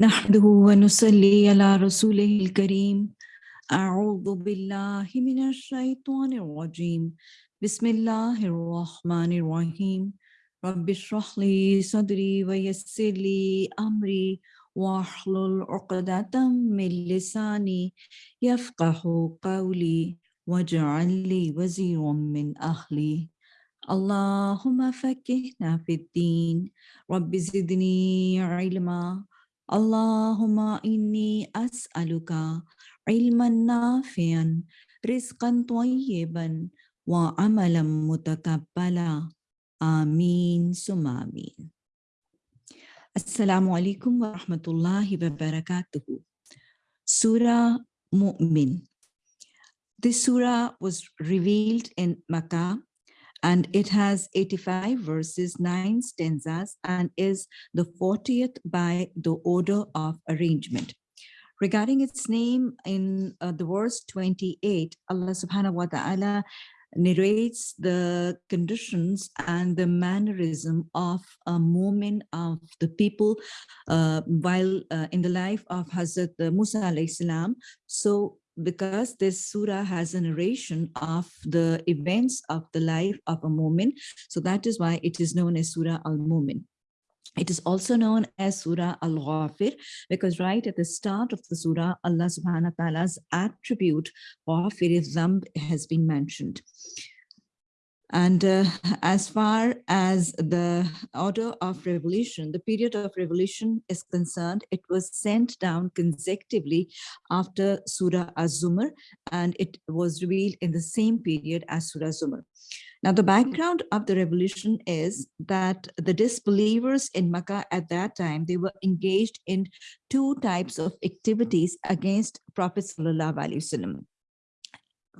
نحمده ونصلي على رسوله الكريم. أعوذ بالله من الشيطان الرجيم. بسم الله الرحمن الرحيم. رب اشرح لي صدري ويسر لي أمري واحلل عقدة من لساني يفقه قولي واجعل لي وزيرا من أهلي. اللهم فكهنا في الدين. رب زدني علما. اللهم إني أسألك علما نافعا رزقا طيبا وعملا متقبلا. آمين ثم آمين. السلام عليكم ورحمة الله وبركاته. Surah Mu'min This surah was revealed in Makkah. And it has 85 verses, nine stanzas, and is the 40th by the order of arrangement. Regarding its name in uh, the verse 28, Allah subhanahu wa ta'ala narrates the conditions and the mannerism of a momin of the people uh, while uh, in the life of Hazrat Musa alayhi salam. So because this surah has a narration of the events of the life of a momin. So that is why it is known as Surah Al-Mumin. It is also known as Surah Al-Ghafir because right at the start of the Surah, Allah subhanahu wa ta'ala's attribute Zamb has been mentioned. And uh, as far as the order of revolution, the period of revolution is concerned, it was sent down consecutively after Surah Az-Zumar, and it was revealed in the same period as Surah Zumar. Now, the background of the revolution is that the disbelievers in Makkah at that time, they were engaged in two types of activities against Prophet Sallallahu Alaihi Wasallam.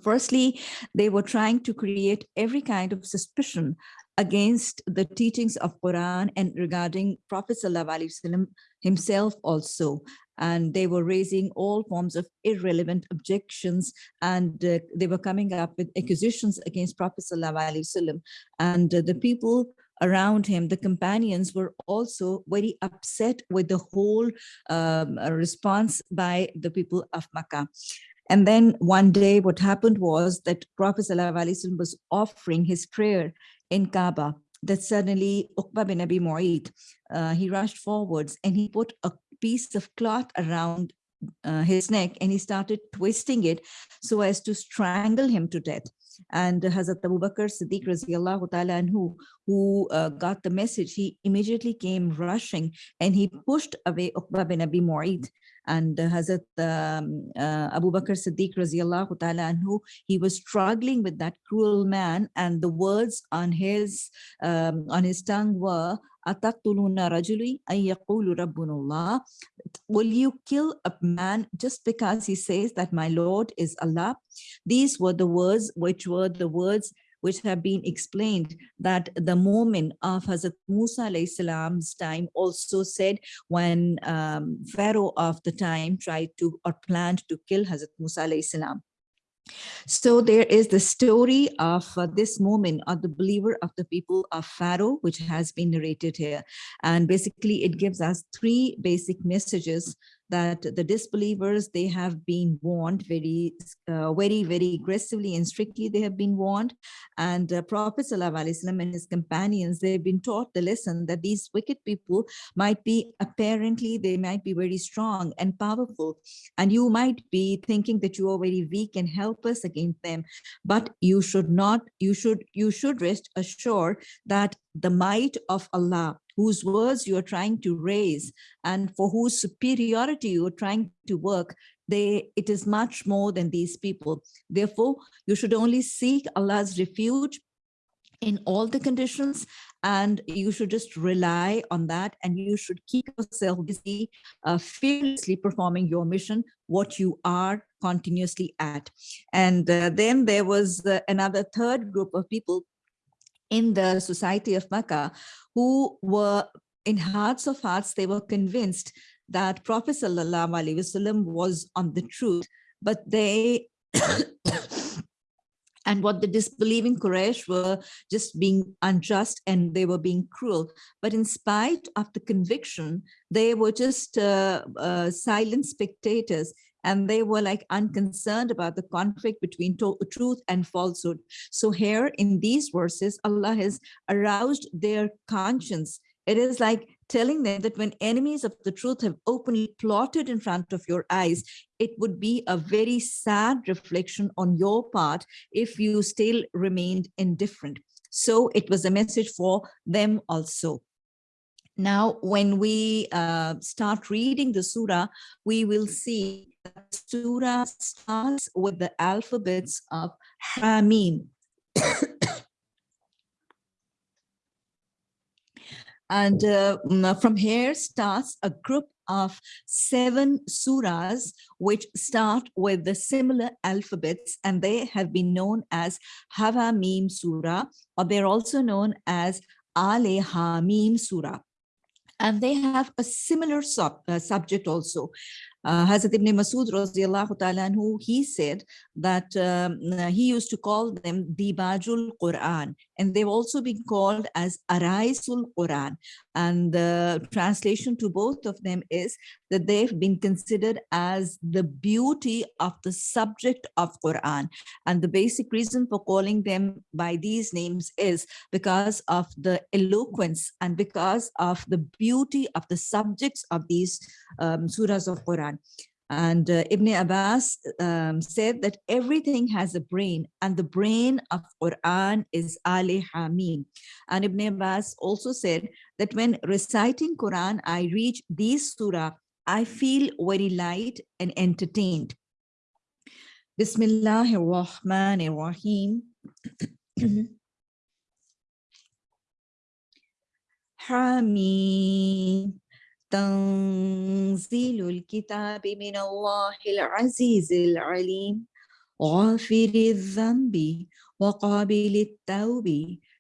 Firstly, they were trying to create every kind of suspicion against the teachings of Quran and regarding Prophet ﷺ himself also. And they were raising all forms of irrelevant objections and uh, they were coming up with accusations against Prophet ﷺ. And uh, the people around him, the companions were also very upset with the whole um, response by the people of Makkah. And then one day what happened was that Prophet ﷺ was offering his prayer in Kaaba that suddenly Uqba bin Abi Mu'ayt, uh, he rushed forwards and he put a piece of cloth around uh, his neck and he started twisting it so as to strangle him to death. And Hazrat Abu Bakr Siddiq radiallahu ta'ala anhu, who uh, got the message, he immediately came rushing and he pushed away Uqba bin Abi Mu'ayt and Hazrat um, uh, Abu Bakr Siddiq radiallahu ta'ala anhu, he was struggling with that cruel man and the words on his um, on his tongue were atatuluna rajuli Will you kill a man just because he says that my Lord is Allah? These were the words which were the words which have been explained that the momin of Hazrat Musa salam's time also said when um, Pharaoh of the time tried to or planned to kill Hazrat Musa salam. So there is the story of uh, this momin of the believer of the people of Pharaoh, which has been narrated here. And basically it gives us three basic messages that the disbelievers, they have been warned very, uh, very, very aggressively and strictly they have been warned. And uh, Prophet ﷺ and his companions, they've been taught the lesson that these wicked people might be apparently, they might be very strong and powerful. And you might be thinking that you are very weak and helpless against them, but you should not, you should, you should rest assured that the might of Allah whose words you're trying to raise and for whose superiority you're trying to work, they it is much more than these people. Therefore, you should only seek Allah's refuge in all the conditions and you should just rely on that and you should keep yourself busy uh, fearlessly performing your mission what you are continuously at and uh, then there was uh, another third group of people in the society of Makkah who were in hearts of hearts, they were convinced that Prophet Wasallam was on the truth, but they and what the disbelieving Quraysh were just being unjust and they were being cruel. But in spite of the conviction, they were just uh, uh, silent spectators and they were like unconcerned about the conflict between truth and falsehood. So here in these verses, Allah has aroused their conscience. It is like telling them that when enemies of the truth have openly plotted in front of your eyes, it would be a very sad reflection on your part if you still remained indifferent. So it was a message for them also. Now, when we uh, start reading the surah, we will see that surah starts with the alphabets of Hamim. and uh, from here starts a group of seven surahs which start with the similar alphabets and they have been known as Hamim Surah or they're also known as Ale Hamim Surah and they have a similar sub, uh, subject also. Uh, Hazrat ibn Masud ta'ala anhu, he said that um, he used to call them Dibajul Quran and they've also been called as Araisul Quran and the translation to both of them is that they've been considered as the beauty of the subject of Quran and the basic reason for calling them by these names is because of the eloquence and because of the beauty of the subjects of these um, surahs of Quran. And uh, Ibn Abbas um, said that everything has a brain and the brain of Quran is Ali Hamim. And Ibn Abbas also said that when reciting Quran, I reach these surah, I feel very light and entertained. Bismillahir Rahmanir Rahim. Hamim. تنزيل الكتاب من الله العزيز العليم غافر الذنب وقابل التوب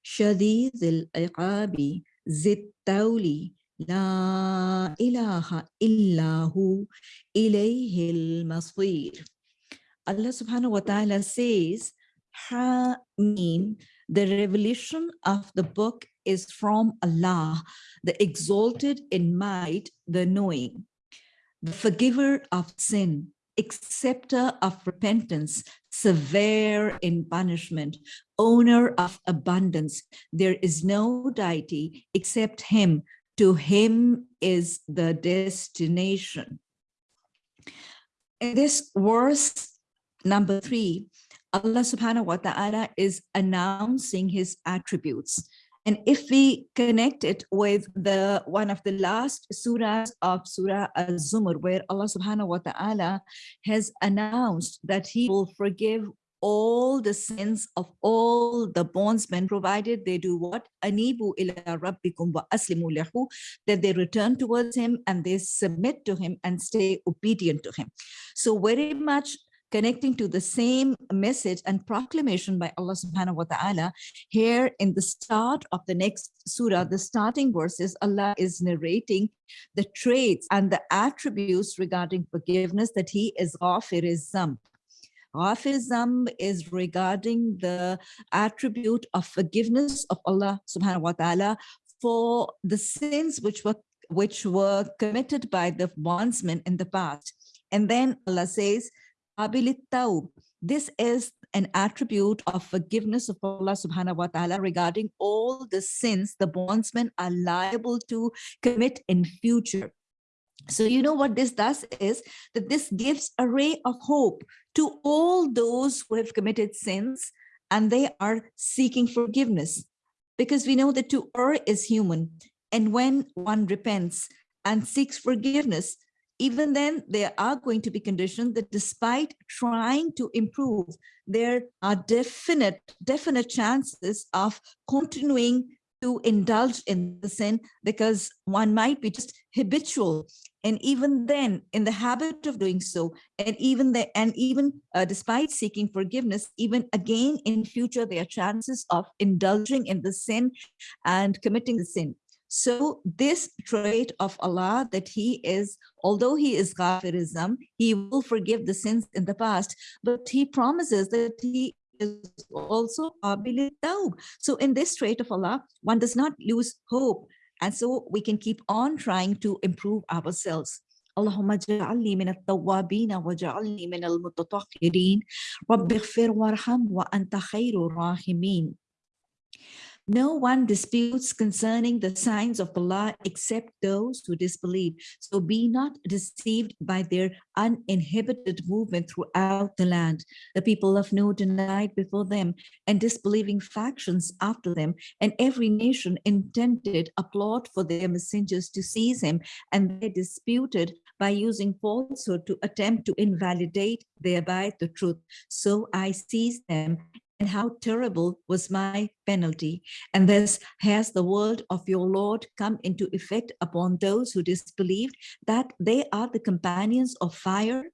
شديد العقاب ذي التول لا إله إلا هو إليه المصير. subhanahu wa ta'ala says Hamim the revelation of the book is from Allah, the exalted in might, the knowing, the forgiver of sin, acceptor of repentance, severe in punishment, owner of abundance. There is no deity except him. To him is the destination. In this verse number three, Allah subhanahu wa ta'ala is announcing his attributes. And if we connect it with the one of the last surahs of Surah Al-Zumar, where Allah subhanahu wa ta'ala has announced that he will forgive all the sins of all the bondsmen, provided they do what? Anibu ila rabbikum wa aslimu lahu, that they return towards him and they submit to him and stay obedient to him. So very much connecting to the same message and proclamation by Allah subhanahu wa ta'ala. Here in the start of the next surah, the starting verses, Allah is narrating the traits and the attributes regarding forgiveness that he is ghafir. Ghafir zamb is regarding the attribute of forgiveness of Allah subhanahu wa ta'ala for the sins which were which were committed by the bondsmen in the past. And then Allah says, this is an attribute of forgiveness of Allah subhanahu wa ta'ala regarding all the sins the bondsmen are liable to commit in future. So you know what this does is that this gives a ray of hope to all those who have committed sins and they are seeking forgiveness because we know that to err is human. And when one repents and seeks forgiveness, even then there are going to be conditions that despite trying to improve, there are definite, definite chances of continuing to indulge in the sin because one might be just habitual. And even then in the habit of doing so and even the and even uh, despite seeking forgiveness even again in future there are chances of indulging in the sin and committing the sin so this trait of Allah that he is, although he is ghafirism, he will forgive the sins in the past, but he promises that he is also qabil tawb. So in this trait of Allah, one does not lose hope. And so we can keep on trying to improve ourselves. اللهم اجعلني من التوابين واجعلني من المتطهرين رب اغفر وارحم وأنت خير الراحمين no one disputes concerning the signs of Allah except those who disbelieve. So be not deceived by their uninhibited movement throughout the land. The people of Noah denied before them and disbelieving factions after them, and every nation intended a plot for their messengers to seize him, and they disputed by using falsehood to attempt to invalidate thereby the truth. So I seized them and how terrible was my penalty. And thus has the word of your Lord come into effect upon those who disbelieved that they are the companions of fire,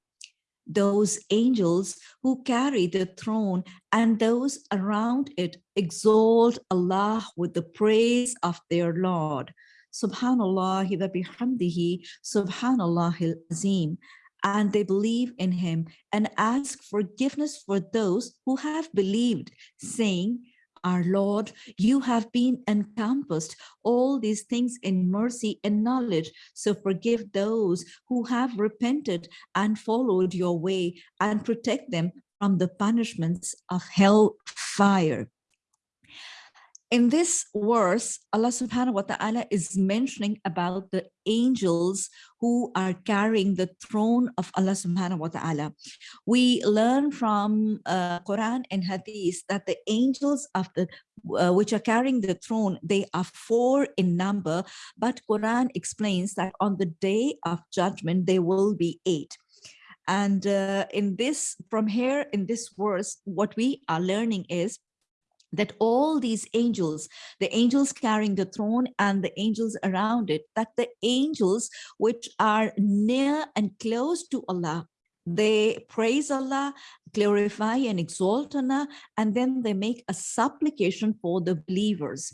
those angels who carry the throne and those around it exalt Allah with the praise of their Lord. Subhanallah wa bihamdihi, Subhanallah azim and they believe in him and ask forgiveness for those who have believed, saying, our Lord, you have been encompassed all these things in mercy and knowledge. So forgive those who have repented and followed your way and protect them from the punishments of hell fire in this verse, Allah subhanahu wa ta'ala is mentioning about the angels who are carrying the throne of Allah subhanahu wa ta'ala. We learn from uh, Quran and Hadith that the angels of the uh, which are carrying the throne, they are four in number, but Quran explains that on the day of judgment, there will be eight. And uh, in this, from here in this verse, what we are learning is that all these angels, the angels carrying the throne and the angels around it, that the angels which are near and close to Allah, they praise Allah, glorify and exalt Allah, and then they make a supplication for the believers.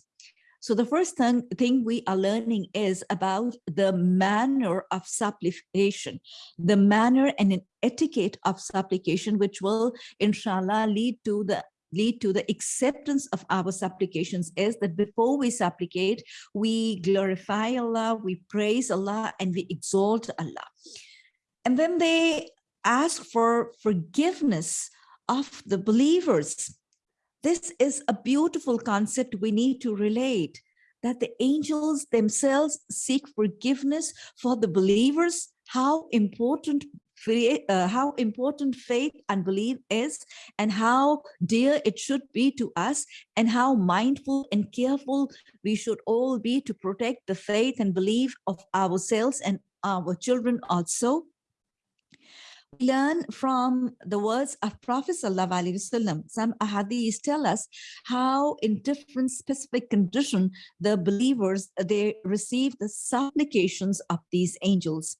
So the first thing, thing we are learning is about the manner of supplication, the manner and an etiquette of supplication, which will, inshallah, lead to the lead to the acceptance of our supplications is that before we supplicate, we glorify Allah, we praise Allah, and we exalt Allah. And then they ask for forgiveness of the believers. This is a beautiful concept we need to relate that the angels themselves seek forgiveness for the believers, how important uh, how important faith and belief is and how dear it should be to us and how mindful and careful we should all be to protect the faith and belief of ourselves and our children also we learn from the words of Prophet Wasallam. Some ahadith tell us how in different specific condition the believers, they receive the supplications of these angels.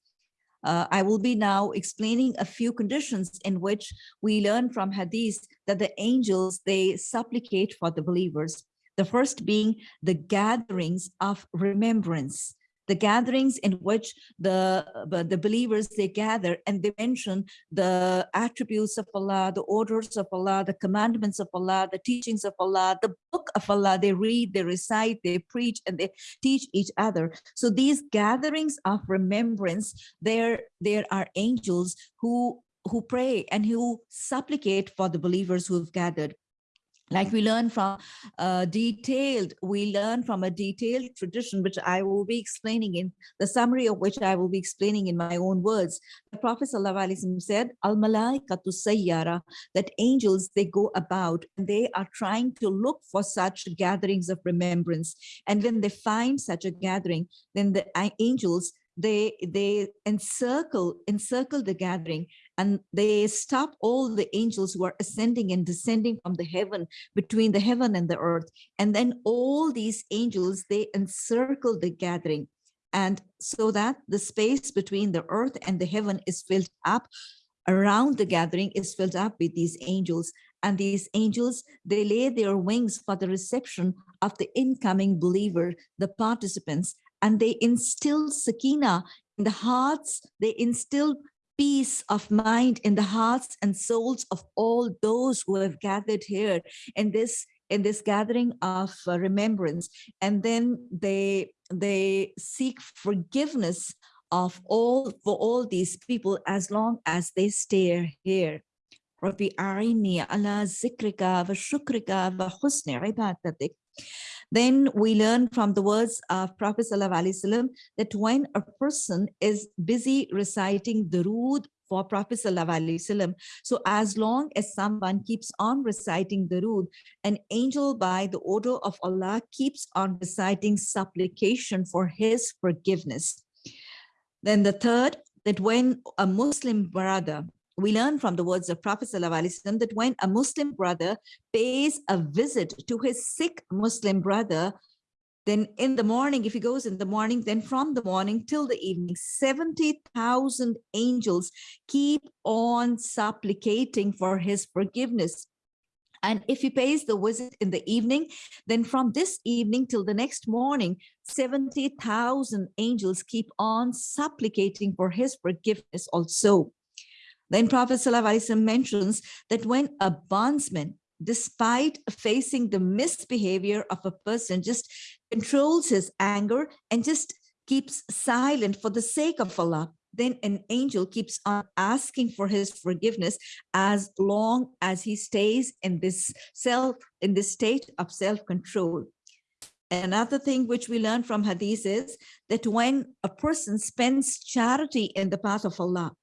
Uh, I will be now explaining a few conditions in which we learn from hadith that the angels, they supplicate for the believers. The first being the gatherings of remembrance the gatherings in which the uh, the believers they gather and they mention the attributes of Allah, the orders of Allah, the commandments of Allah, the teachings of Allah, the book of Allah. They read, they recite, they preach, and they teach each other. So these gatherings of remembrance, there there are angels who who pray and who supplicate for the believers who have gathered like we learn from a detailed we learn from a detailed tradition which i will be explaining in the summary of which i will be explaining in my own words. The prophet said al malaikatu sayyara that angels they go about and they are trying to look for such gatherings of remembrance. And when they find such a gathering then the angels they they encircle encircle the gathering and they stop all the angels who are ascending and descending from the heaven between the heaven and the earth. And then all these angels they encircle the gathering. And so that the space between the earth and the heaven is filled up. Around the gathering is filled up with these angels. And these angels they lay their wings for the reception of the incoming believer the participants. And they instill sakina in the hearts. They instill peace of mind in the hearts and souls of all those who have gathered here in this in this gathering of uh, remembrance and then they they seek forgiveness of all for all these people as long as they stay here ربي أعني على ذكرك وشكرك وحسن عبادتك then we learn from the words of Prophet ﷺ that when a person is busy reciting the Durood for Prophet ﷺ, so as long as someone keeps on reciting the Durood, an angel by the order of Allah keeps on reciting supplication for his forgiveness. Then the third, that when a Muslim brother we learn from the words of Prophet ﷺ that when a Muslim brother pays a visit to his sick Muslim brother, then in the morning, if he goes in the morning, then from the morning till the evening, 70,000 angels keep on supplicating for his forgiveness. And if he pays the visit in the evening, then from this evening till the next morning, 70,000 angels keep on supplicating for his forgiveness also. Then Prophet ﷺ mentions that when a bondsman, despite facing the misbehavior of a person, just controls his anger and just keeps silent for the sake of Allah, then an angel keeps on asking for his forgiveness as long as he stays in this self, in this state of self-control. Another thing which we learn from hadith is that when a person spends charity in the path of Allah,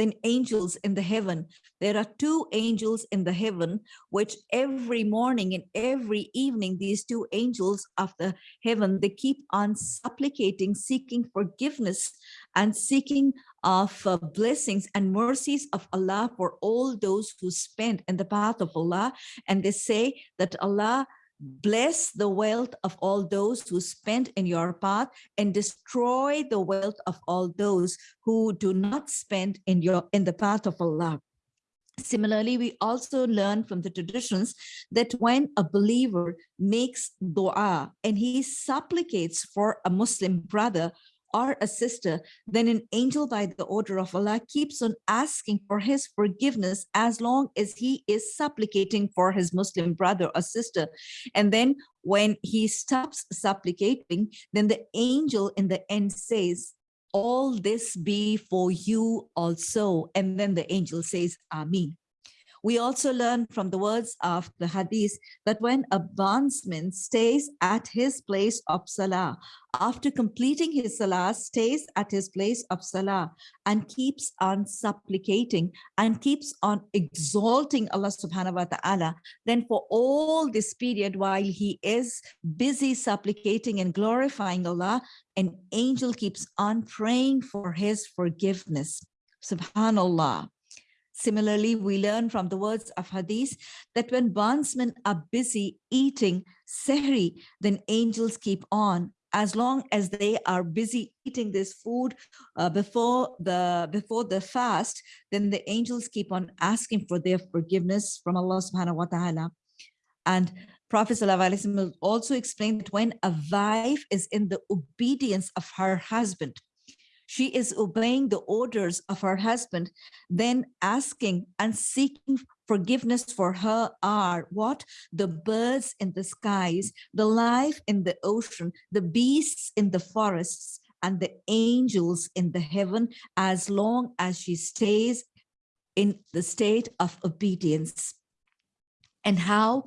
than angels in the heaven. There are two angels in the heaven, which every morning and every evening, these two angels of the heaven, they keep on supplicating, seeking forgiveness and seeking of uh, blessings and mercies of Allah for all those who spend in the path of Allah. And they say that Allah bless the wealth of all those who spend in your path and destroy the wealth of all those who do not spend in your in the path of Allah. Similarly, we also learn from the traditions that when a believer makes dua and he supplicates for a Muslim brother or a sister, then an angel by the order of Allah keeps on asking for his forgiveness as long as he is supplicating for his Muslim brother or sister. And then when he stops supplicating, then the angel in the end says, all this be for you also. And then the angel says, Amen. We also learn from the words of the hadith that when a bondsman stays at his place of salah, after completing his salah, stays at his place of salah and keeps on supplicating and keeps on exalting Allah subhanahu wa ta'ala, then for all this period while he is busy supplicating and glorifying Allah, an angel keeps on praying for his forgiveness. Subhanallah. Similarly, we learn from the words of Hadith that when bondsmen are busy eating sehri, then angels keep on as long as they are busy eating this food uh, before the before the fast, then the angels keep on asking for their forgiveness from Allah subhanahu wa ta'ala. And Prophet ﷺ also explained that when a wife is in the obedience of her husband, she is obeying the orders of her husband, then asking and seeking forgiveness for her are what? The birds in the skies, the life in the ocean, the beasts in the forests, and the angels in the heaven, as long as she stays in the state of obedience. And how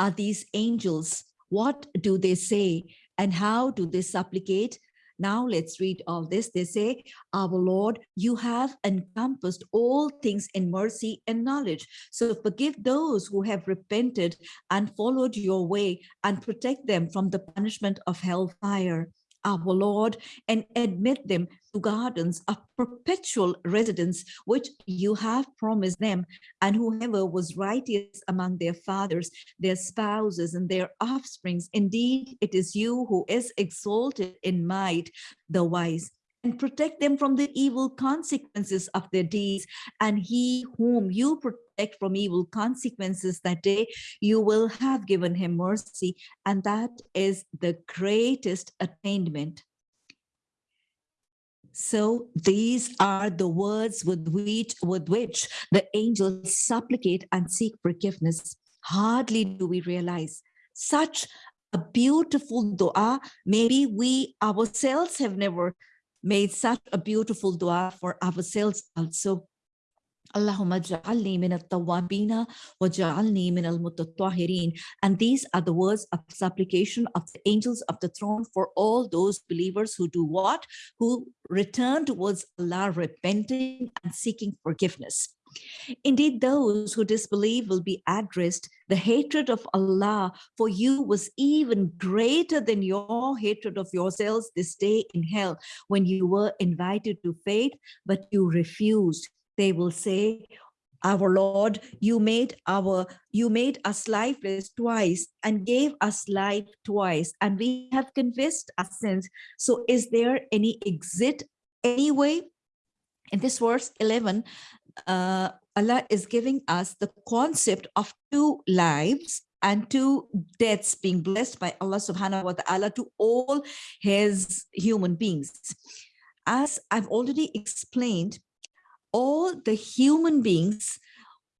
are these angels? What do they say? And how do they supplicate? Now let's read all this. They say, our Lord, you have encompassed all things in mercy and knowledge. So forgive those who have repented and followed your way and protect them from the punishment of hellfire our Lord, and admit them to gardens of perpetual residence, which you have promised them, and whoever was righteous among their fathers, their spouses, and their offsprings. Indeed, it is you who is exalted in might, the wise and protect them from the evil consequences of their deeds. And he whom you protect from evil consequences that day, you will have given him mercy. And that is the greatest attainment. So these are the words with which, with which the angels supplicate and seek forgiveness. Hardly do we realize such a beautiful dua. Maybe we ourselves have never made such a beautiful dua for ourselves also. Allahumma ja'alni min al-tawwabina wa ja'alni min al-mutatahhirin. And these are the words of supplication of the angels of the throne for all those believers who do what? Who return towards Allah repenting and seeking forgiveness. Indeed, those who disbelieve will be addressed. The hatred of Allah for you was even greater than your hatred of yourselves this day in hell when you were invited to faith, but you refused they will say, our Lord, you made our you made us lifeless twice and gave us life twice, and we have confessed our sins. So is there any exit anyway? In this verse 11, uh, Allah is giving us the concept of two lives and two deaths being blessed by Allah subhanahu wa ta'ala to all his human beings. As I've already explained, all the human beings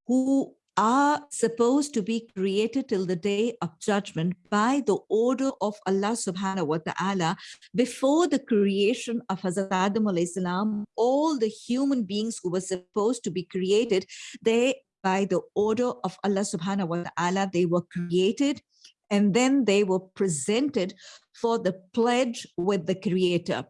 who are supposed to be created till the day of judgment by the order of Allah subhanahu wa ta'ala before the creation of Hazrat Adam salam, all the human beings who were supposed to be created, they by the order of Allah subhanahu wa ta'ala, they were created and then they were presented for the pledge with the creator.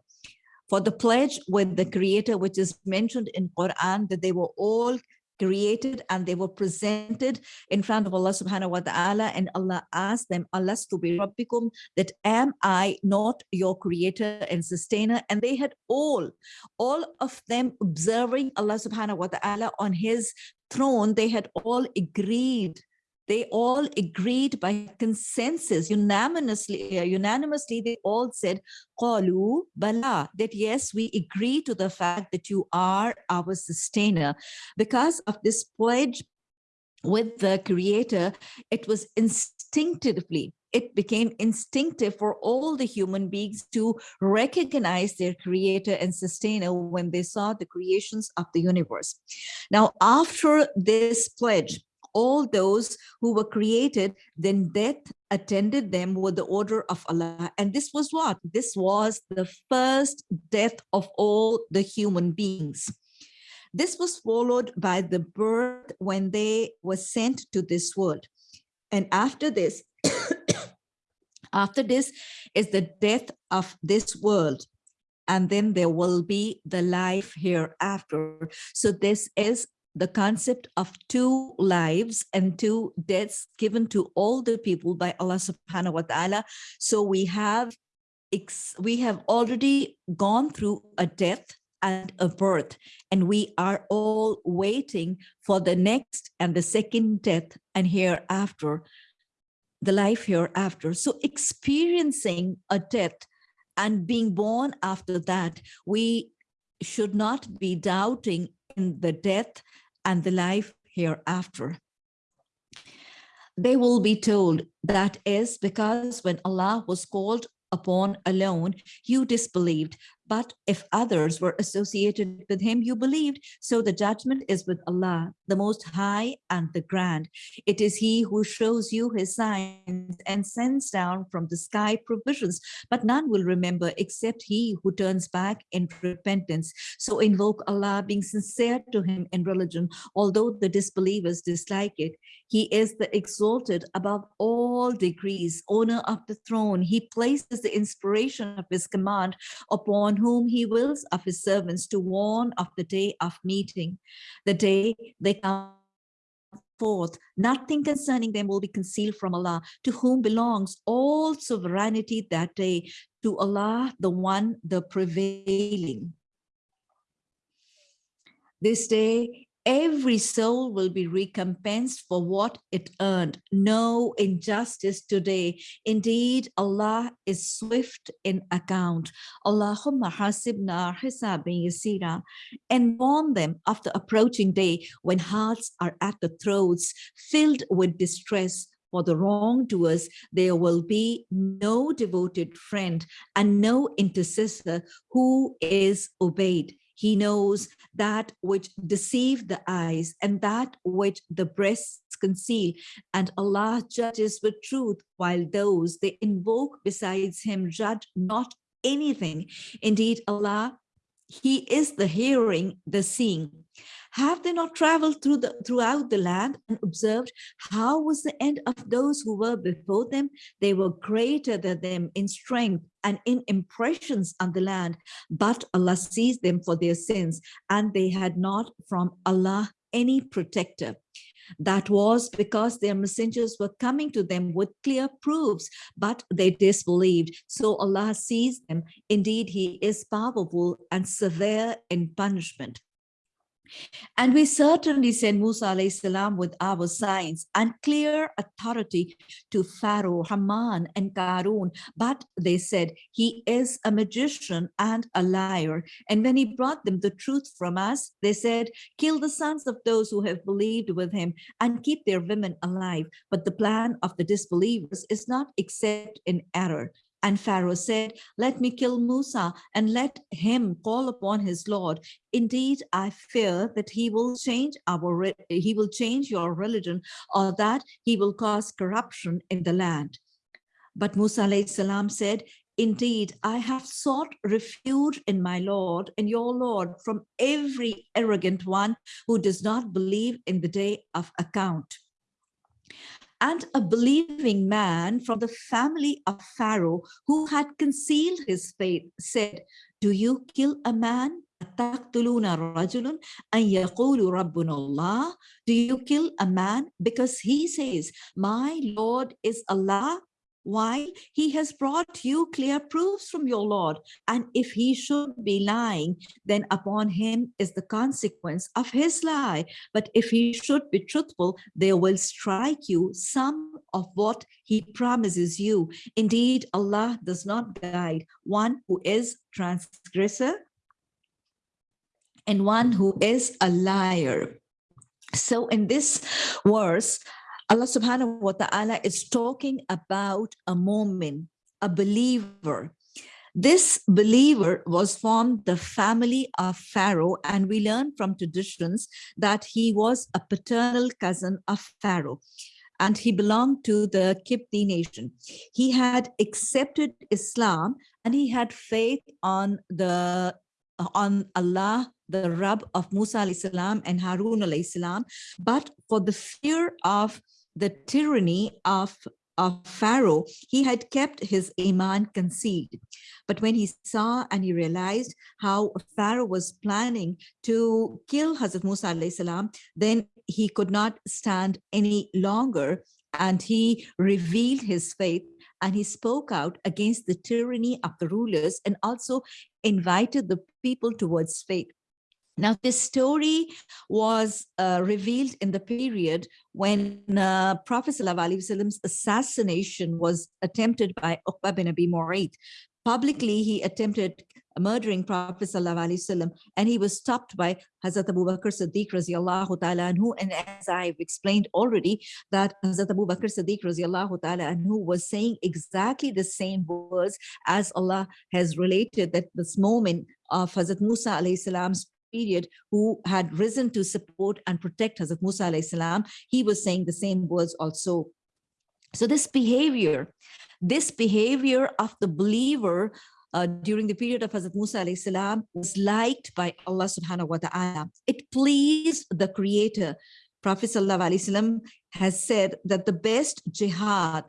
For the pledge with the creator, which is mentioned in Quran, that they were all created and they were presented in front of Allah subhanahu wa ta'ala and Allah asked them, Alas to rabbikum, that am I not your creator and sustainer? And they had all, all of them observing Allah subhanahu wa ta'ala on his throne, they had all agreed they all agreed by consensus, unanimously, uh, unanimously they all said, Qalu bala, that yes, we agree to the fact that you are our sustainer. Because of this pledge with the creator, it was instinctively it became instinctive for all the human beings to recognize their creator and sustainer when they saw the creations of the universe. Now, after this pledge, all those who were created, then death attended them with the order of Allah. And this was what? This was the first death of all the human beings. This was followed by the birth when they were sent to this world. And after this, after this is the death of this world and then there will be the life hereafter. So this is the concept of two lives and two deaths given to all the people by Allah subhanahu wa ta'ala. So we have we have already gone through a death and a birth and we are all waiting for the next and the second death and hereafter the life hereafter so experiencing a death and being born after that we should not be doubting in the death and the life hereafter. They will be told that is because when Allah was called upon alone, you disbelieved, but if others were associated with him, you believed. So the judgment is with Allah, the most high and the grand. It is he who shows you his signs and sends down from the sky provisions, but none will remember except he who turns back in repentance. So invoke Allah being sincere to him in religion, although the disbelievers dislike it. He is the exalted above all degrees, owner of the throne. He places the inspiration of his command upon whom he wills of his servants to warn of the day of meeting, the day they come forth. Nothing concerning them will be concealed from Allah, to whom belongs all sovereignty that day, to Allah, the one, the prevailing. This day every soul will be recompensed for what it earned. No injustice today. Indeed, Allah is swift in account. Allahumma hasibna hisabin yasira. And warn them of the approaching day when hearts are at the throats, filled with distress, for the wrongdoers, there will be no devoted friend and no intercessor who is obeyed. He knows that which deceive the eyes and that which the breasts conceal. And Allah judges with truth, while those they invoke besides him judge not anything. Indeed, Allah he is the hearing, the seeing. Have they not traveled through the, throughout the land and observed how was the end of those who were before them? They were greater than them in strength and in impressions on the land, but Allah sees them for their sins, and they had not from Allah any protector. That was because their messengers were coming to them with clear proofs, but they disbelieved. So Allah sees them. Indeed, he is powerful and severe in punishment. And we certainly send Musa salam with our signs and clear authority to Pharaoh, Haman, and Karun. But they said, he is a magician and a liar. And when he brought them the truth from us, they said, kill the sons of those who have believed with him and keep their women alive. But the plan of the disbelievers is not except in error. And Pharaoh said, let me kill Musa and let him call upon his Lord. Indeed, I fear that he will change our he will change your religion or that he will cause corruption in the land. But Musa salam said, Indeed, I have sought refuge in my Lord and your Lord from every arrogant one who does not believe in the day of account and a believing man from the family of Pharaoh who had concealed his faith said, do you kill a man? Do you kill a man because he says, my Lord is Allah why? He has brought you clear proofs from your Lord. And if he should be lying, then upon him is the consequence of his lie. But if he should be truthful, they will strike you some of what he promises you. Indeed, Allah does not guide one who is transgressor and one who is a liar. So in this verse, Allah subhanahu wa ta'ala is talking about a momin, a believer. This believer was from the family of Pharaoh, and we learn from traditions that he was a paternal cousin of Pharaoh and he belonged to the Kipti nation. He had accepted Islam and he had faith on the on Allah, the Rabb of Musa salam and Harun salam, but for the fear of the tyranny of, of Pharaoh, he had kept his Iman concealed. But when he saw and he realized how Pharaoh was planning to kill Hazrat Musa salam, then he could not stand any longer and he revealed his faith and he spoke out against the tyranny of the rulers and also invited the people towards faith. Now, this story was uh, revealed in the period when uh, Prophet Wasallam's assassination was attempted by Uqba bin Abi Mu'ayt. Publicly, he attempted murdering Prophet Wasallam, and he was stopped by Hazrat Abu Bakr Siddiq radiallahu ta'ala anhu. And as I've explained already, that Hazrat Abu Bakr Siddiq radiallahu ta'ala anhu was saying exactly the same words as Allah has related that this momin of Hazrat Musa alayhi salam's period who had risen to support and protect Hazrat Musa alayhi salam, he was saying the same words also. So this behavior, this behavior of the believer uh, during the period of Hazrat Musa alayhi salam was liked by Allah subhanahu wa ta'ala. It pleased the creator. Prophet sallallahu alaihi wasallam has said that the best jihad,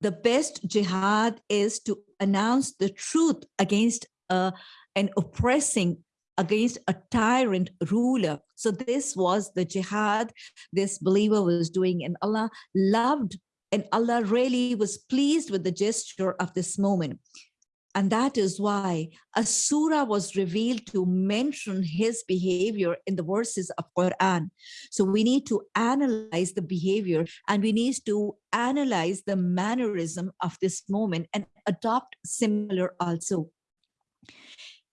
the best jihad is to announce the truth against uh, an oppressing against a tyrant ruler. So this was the jihad this believer was doing and Allah loved and Allah really was pleased with the gesture of this momin. And that is why a surah was revealed to mention his behavior in the verses of Quran. So we need to analyze the behavior and we need to analyze the mannerism of this momin and adopt similar also.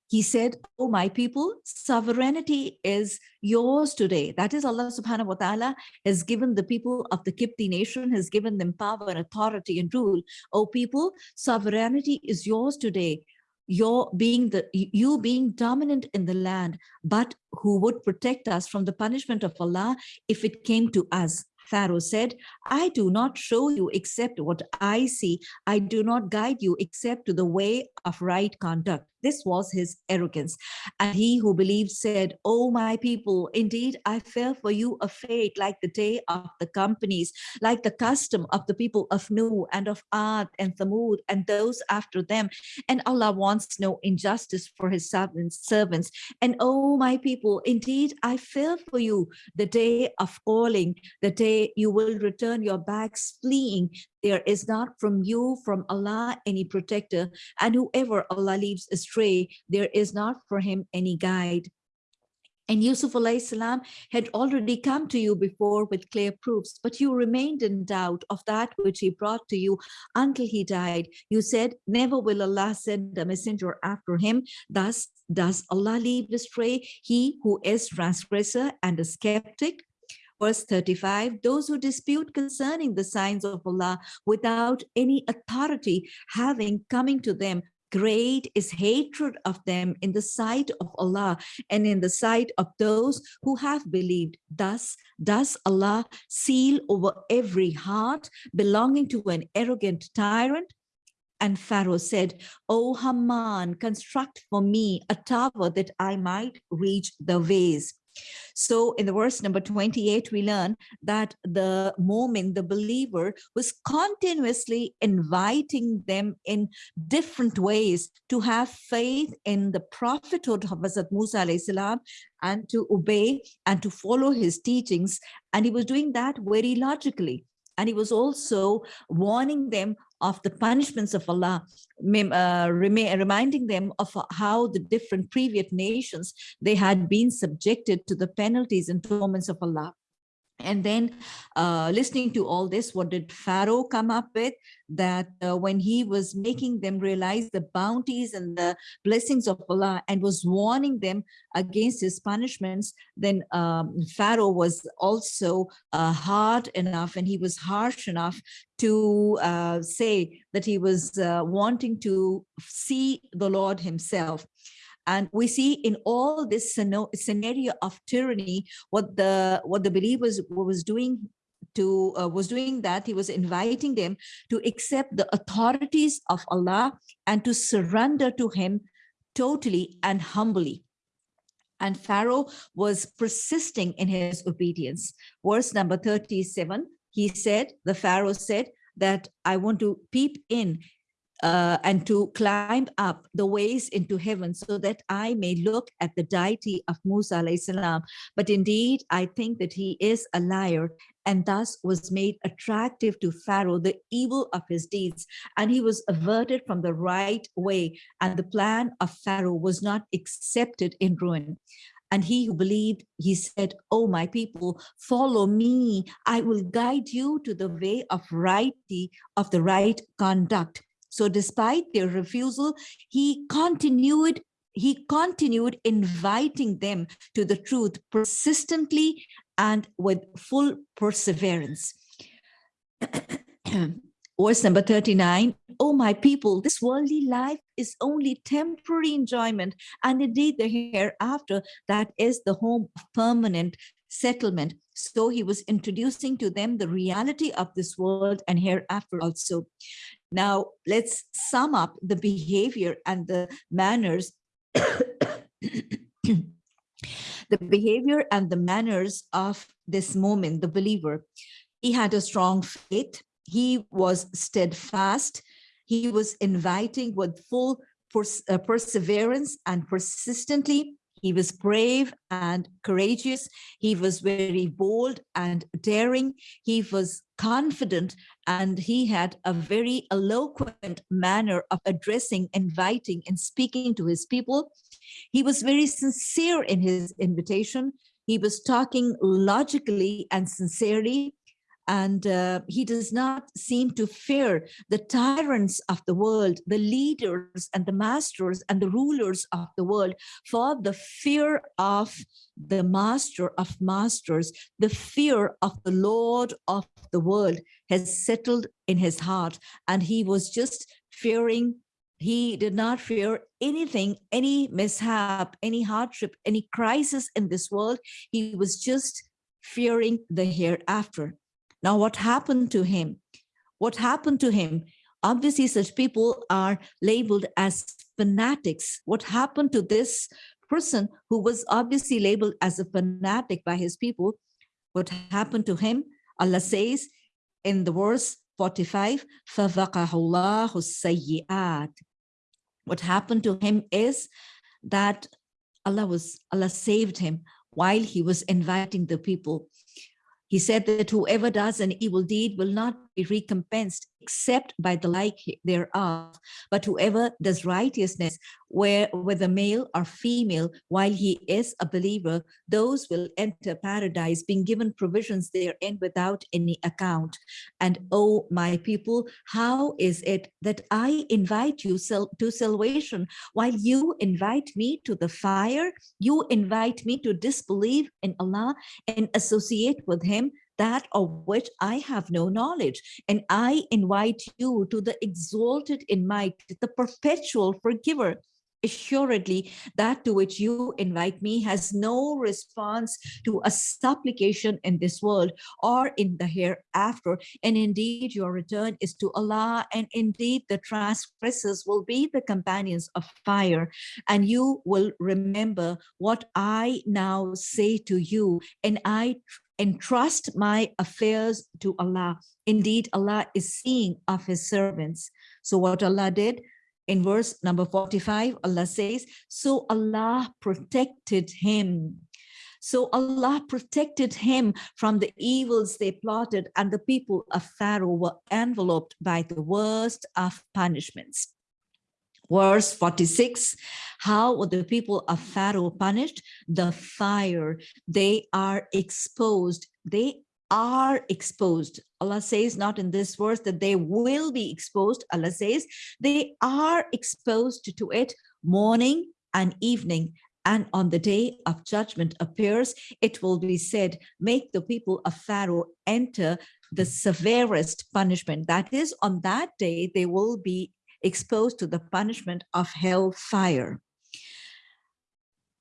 He said, oh, my people, sovereignty is yours today. That is Allah subhanahu wa ta'ala has given the people of the Kipti nation, has given them power and authority and rule. Oh, people, sovereignty is yours today. Your being the you being dominant in the land, but who would protect us from the punishment of Allah if it came to us. Pharaoh said, I do not show you except what I see. I do not guide you except to the way of right conduct. This was his arrogance. And he who believed said, Oh, my people, indeed, I fear for you a fate like the day of the companies, like the custom of the people of Nuh and of Ad and Thamud and those after them. And Allah wants no injustice for his servants. And oh, my people, indeed, I fear for you the day of calling, the day you will return your backs fleeing, there is not from you, from Allah, any protector. And whoever Allah leaves astray, there is not for him any guide. And Yusuf salam had already come to you before with clear proofs, but you remained in doubt of that which he brought to you until he died. You said, never will Allah send a messenger after him. Thus does Allah leave astray he who is transgressor and a skeptic? Verse 35, those who dispute concerning the signs of Allah without any authority having coming to them, great is hatred of them in the sight of Allah and in the sight of those who have believed. Thus does Allah seal over every heart belonging to an arrogant tyrant and Pharaoh said, O Haman, construct for me a tower that I might reach the ways. So in the verse number 28, we learn that the momin the believer was continuously inviting them in different ways to have faith in the prophethood of Hazrat Musa salam and to obey and to follow his teachings. And he was doing that very logically. And he was also warning them of the punishments of Allah, uh, reminding them of how the different previous nations, they had been subjected to the penalties and torments of Allah. And then uh, listening to all this, what did Pharaoh come up with? That uh, when he was making them realize the bounties and the blessings of Allah and was warning them against his punishments, then um, Pharaoh was also uh, hard enough and he was harsh enough to uh, say that he was uh, wanting to see the Lord himself. And we see in all this scenario of tyranny, what the what the believers was doing to uh, was doing that he was inviting them to accept the authorities of Allah and to surrender to him totally and humbly. And Pharaoh was persisting in his obedience. Verse number 37, he said, the Pharaoh said that I want to peep in uh, and to climb up the ways into heaven so that I may look at the deity of Musa salam. But indeed, I think that he is a liar and thus was made attractive to Pharaoh, the evil of his deeds, and he was averted from the right way, and the plan of Pharaoh was not accepted in ruin. And he who believed, he said, Oh, my people, follow me. I will guide you to the way of righty, of the right conduct. So despite their refusal, he continued he continued inviting them to the truth persistently and with full perseverance. Verse number 39, oh my people, this worldly life is only temporary enjoyment and indeed the hereafter that is the home of permanent settlement. So he was introducing to them the reality of this world and hereafter also. Now let's sum up the behavior and the manners the behavior and the manners of this momin, the believer. He had a strong faith. He was steadfast. He was inviting with full pers uh, perseverance and persistently he was brave and courageous. He was very bold and daring. He was confident and he had a very eloquent manner of addressing, inviting and speaking to his people. He was very sincere in his invitation. He was talking logically and sincerely and uh, he does not seem to fear the tyrants of the world, the leaders and the masters and the rulers of the world, for the fear of the master of masters, the fear of the Lord of the world has settled in his heart. And he was just fearing he did not fear anything, any mishap, any hardship, any crisis in this world. He was just fearing the hereafter. Now, what happened to him? What happened to him? Obviously, such people are labeled as fanatics. What happened to this person who was obviously labeled as a fanatic by his people? What happened to him? Allah says in the verse 45, What happened to him is that Allah was Allah saved him while he was inviting the people he said that whoever does an evil deed will not be recompensed except by the like thereof. But whoever does righteousness, where whether male or female, while he is a believer, those will enter paradise, being given provisions therein without any account. And oh, my people, how is it that I invite you to salvation while you invite me to the fire? You invite me to disbelieve in Allah and associate with him that of which I have no knowledge. And I invite you to the exalted in might, the perpetual forgiver. Assuredly, that to which you invite me has no response to a supplication in this world or in the hereafter. And indeed, your return is to Allah. And indeed, the transgressors will be the companions of fire. And you will remember what I now say to you. And I entrust my affairs to Allah. Indeed, Allah is seeing of his servants. So what Allah did in verse number 45, Allah says, so Allah protected him. So Allah protected him from the evils they plotted and the people of Pharaoh were enveloped by the worst of punishments. Verse 46, how were the people of Pharaoh punished? The fire, they are exposed. They are exposed. Allah says not in this verse that they will be exposed. Allah says they are exposed to it morning and evening. And on the day of judgment appears, it will be said, make the people of Pharaoh enter the severest punishment. That is, on that day, they will be exposed to the punishment of hell fire.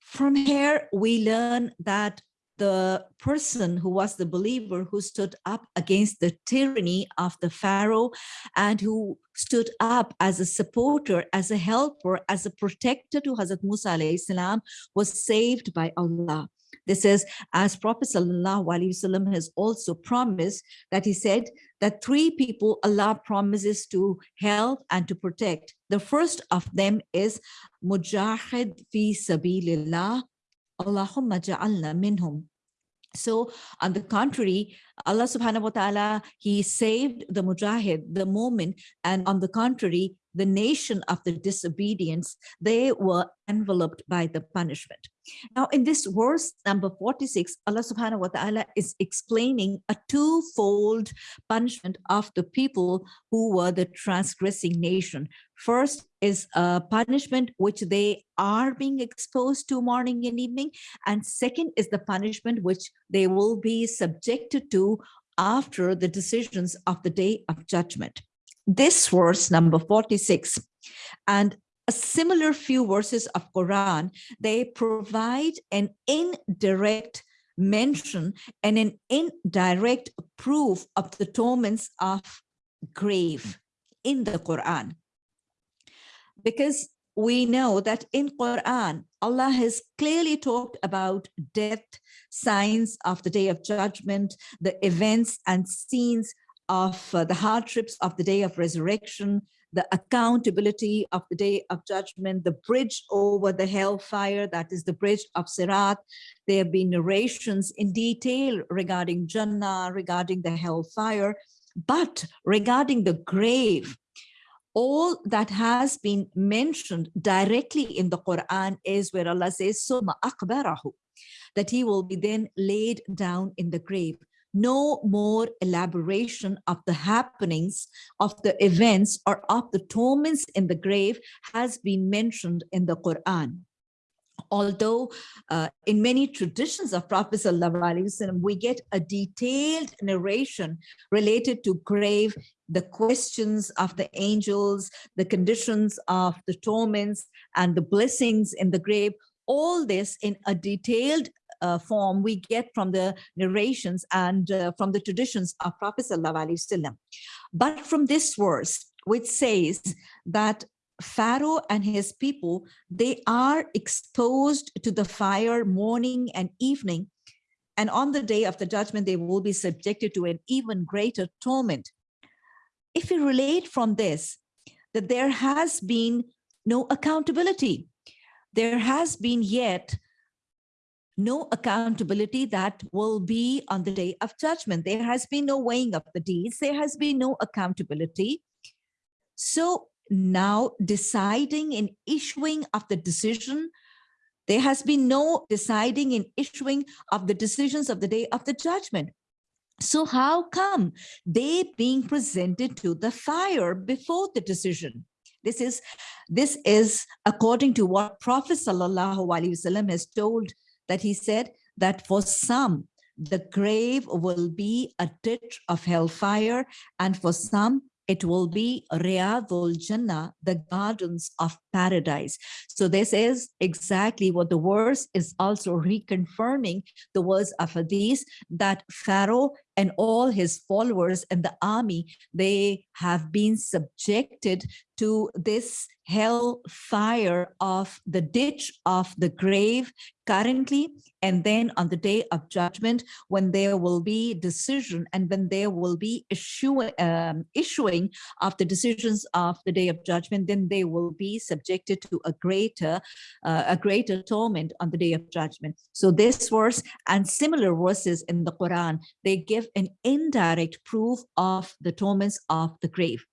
From here, we learn that the person who was the believer who stood up against the tyranny of the Pharaoh and who stood up as a supporter, as a helper, as a protector to Hazrat Musa was saved by Allah. This is as Prophet Wasallam has also promised that he said that three people Allah promises to help and to protect. The first of them is Mujahid fi sabilillah. Allahumma ja'alna minhum. So on the contrary, Allah subhanahu wa ta'ala, he saved the mujahid, the momin, and on the contrary, the nation of the disobedience, they were enveloped by the punishment. Now, in this verse number 46, Allah subhanahu wa ta'ala is explaining a twofold punishment of the people who were the transgressing nation. First is a punishment which they are being exposed to morning and evening. And second is the punishment which they will be subjected to after the decisions of the day of judgment this verse number 46 and a similar few verses of Quran, they provide an indirect mention and an indirect proof of the torments of grave in the Quran. Because we know that in Quran, Allah has clearly talked about death, signs of the day of judgment, the events and scenes of uh, the hardships of the day of resurrection, the accountability of the day of judgment, the bridge over the hellfire, that is the bridge of Sirat. There have been narrations in detail regarding Jannah, regarding the hellfire, but regarding the grave, all that has been mentioned directly in the Quran is where Allah says, Suma akbarahu, that he will be then laid down in the grave. No more elaboration of the happenings of the events or of the torments in the grave has been mentioned in the Quran. Although uh, in many traditions of Prophet Wasallam, we get a detailed narration related to grave, the questions of the angels, the conditions of the torments and the blessings in the grave, all this in a detailed uh, form we get from the narrations and uh, from the traditions of Prophet Wasallam. But from this verse, which says that Pharaoh and his people, they are exposed to the fire morning and evening. And on the day of the judgment, they will be subjected to an even greater torment. If we relate from this, that there has been no accountability, there has been yet no accountability that will be on the day of judgment. There has been no weighing of the deeds. There has been no accountability. So now deciding in issuing of the decision there has been no deciding in issuing of the decisions of the day of the judgment so how come they being presented to the fire before the decision this is this is according to what prophet sallallahu alaihi wasallam has told that he said that for some the grave will be a ditch of hellfire and for some it will be Riyadul Jannah, the gardens of paradise. So this is exactly what the verse is also reconfirming the words of Hadith that Pharaoh and all his followers and the army, they have been subjected to this hell fire of the ditch of the grave currently and then on the day of judgment when there will be decision and when there will be issue, um, issuing of the decisions of the day of judgment then they will be subjected to a greater uh, a greater torment on the day of judgment. So this verse and similar verses in the quran they give an indirect proof of the torments of the grave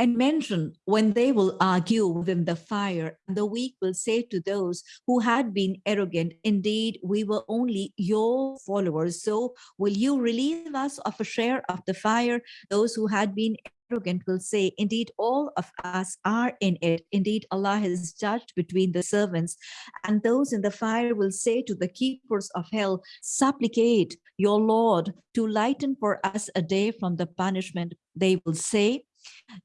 and mention when they will argue within the fire, and the weak will say to those who had been arrogant, indeed, we were only your followers. So will you relieve us of a share of the fire? Those who had been arrogant will say, indeed, all of us are in it. Indeed, Allah has judged between the servants. And those in the fire will say to the keepers of hell, supplicate your Lord to lighten for us a day from the punishment. They will say,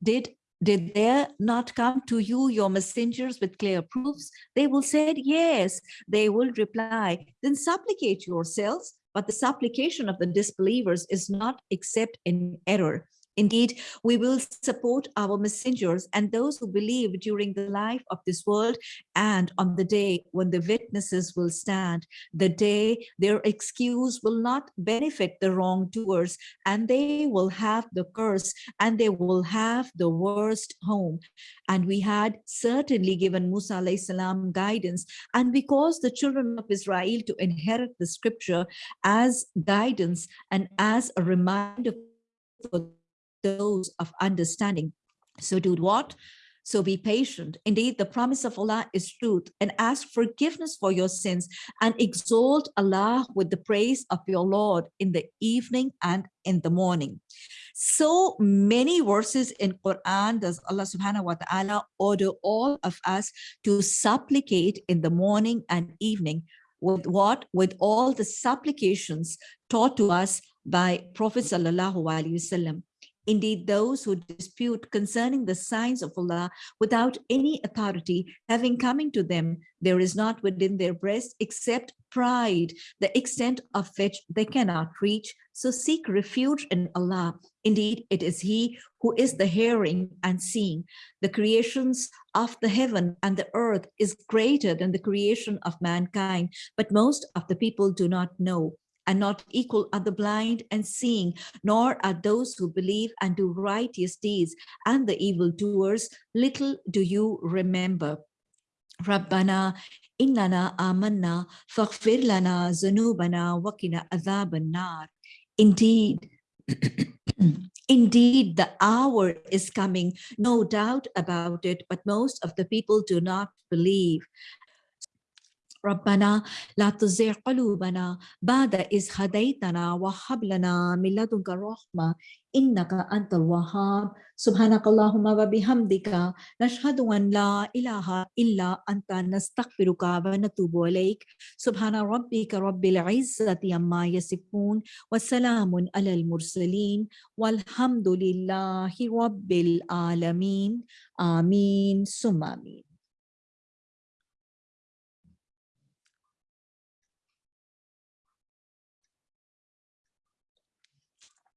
did did there not come to you your messengers with clear proofs? They will say, yes, they will reply, then supplicate yourselves. But the supplication of the disbelievers is not except in error. Indeed, we will support our messengers and those who believe during the life of this world and on the day when the witnesses will stand, the day their excuse will not benefit the wrongdoers and they will have the curse and they will have the worst home. And we had certainly given Musa salam guidance and because the children of Israel to inherit the scripture as guidance and as a reminder for those of understanding. So do what? So be patient. Indeed, the promise of Allah is truth and ask forgiveness for your sins and exalt Allah with the praise of your Lord in the evening and in the morning. So many verses in Quran does Allah subhanahu wa ta'ala order all of us to supplicate in the morning and evening with what? With all the supplications taught to us by Prophet sallallahu alaihi wasallam. Indeed, those who dispute concerning the signs of Allah without any authority having coming to them, there is not within their breast except pride, the extent of which they cannot reach. So seek refuge in Allah. Indeed, it is He who is the hearing and seeing. The creations of the heaven and the earth is greater than the creation of mankind, but most of the people do not know and not equal are the blind and seeing, nor are those who believe and do righteous deeds and the evildoers. Little do you remember. Rabbana innana amanna faghfir lana zunubana wakina adhaban nar. Indeed, Indeed, the hour is coming, no doubt about it, but most of the people do not believe. ربنا لا تزغ قلوبنا بعد إذ هديتنا وهب لنا من لدنك الرحمة إنك أنت الوهاب. سبحانك اللهم وبحمدك نشهد أن لا إله إلا أنت نستغفرك ونتوب إليك. سبحان ربك رب العزة عما يصفون وسلام على المرسلين والحمد لله رب العالمين. آمين ثم آمين.